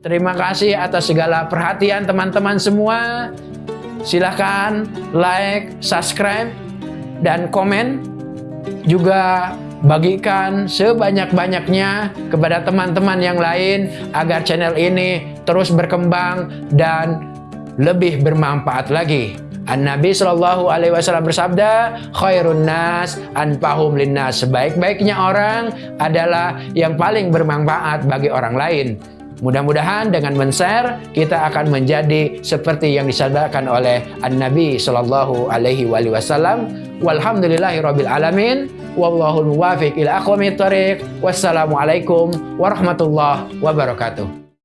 Terima kasih atas segala perhatian teman-teman semua. Silahkan like, subscribe, dan komen. Juga bagikan sebanyak-banyaknya kepada teman-teman yang lain agar channel ini terus berkembang dan lebih bermanfaat lagi. An-Nabi Shallallahu Alaihi Wasallam bersabda, khairun nas anfahum linnas. Sebaik-baiknya orang adalah yang paling bermanfaat bagi orang lain. Mudah-mudahan dengan men-share kita akan menjadi seperti yang disabdakan oleh An-Nabi Shallallahu Alaihi Wasallam. Walhamdulillahirabbil alamin. Wallahul muwafiq ila aqwamit thoriq. Wassalamualaikum warahmatullahi wabarakatuh.